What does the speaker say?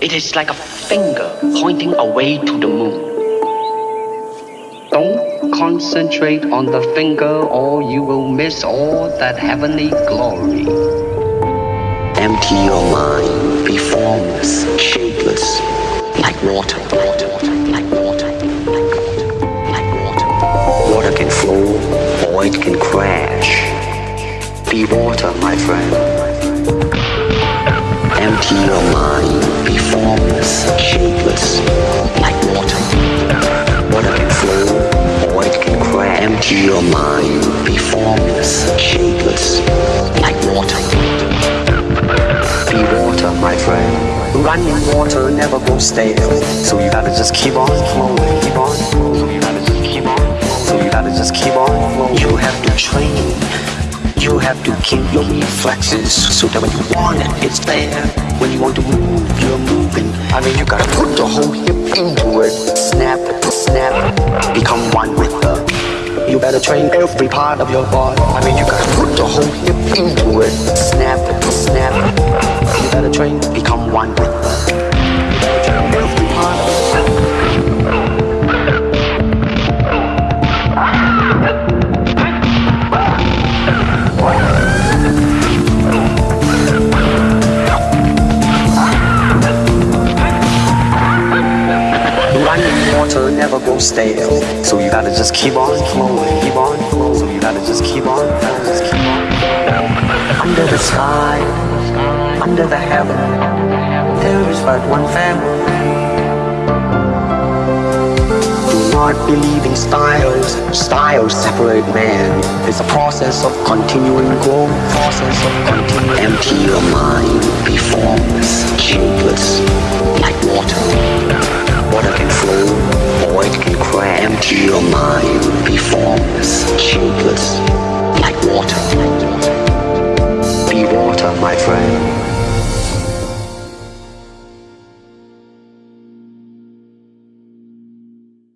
It is like a finger pointing away to the moon. Don't concentrate on the finger or you will miss all that heavenly glory. Empty your mind, be formless, shapeless, like water, water, like water, like water, like water. Water can flow or it can crash. Be water, my friend. Your mind, be formless, shapeless, like water. Be water, my friend. Running water never goes stale. So you gotta just keep on flowing, keep on. So you gotta just keep on. So you gotta just keep on flowing. You have to train. You have to keep your reflexes so that when you want it, it's there. When you want to move, you're moving. I mean, you gotta put the whole hip into it. You better train every part of your body. I mean, you gotta put the whole hip into it. Snap, it, snap. It. You better train, become one with water never goes stale. So you gotta just keep on flowing, keep on flowing. So you gotta just keep on, gotta just keep on. Under the sky, under the heaven, there is but one family. Do not believe in styles. Styles separate man. It's a process of continuing growth. Process of continuing. Empty your mind. Be formless, helpless.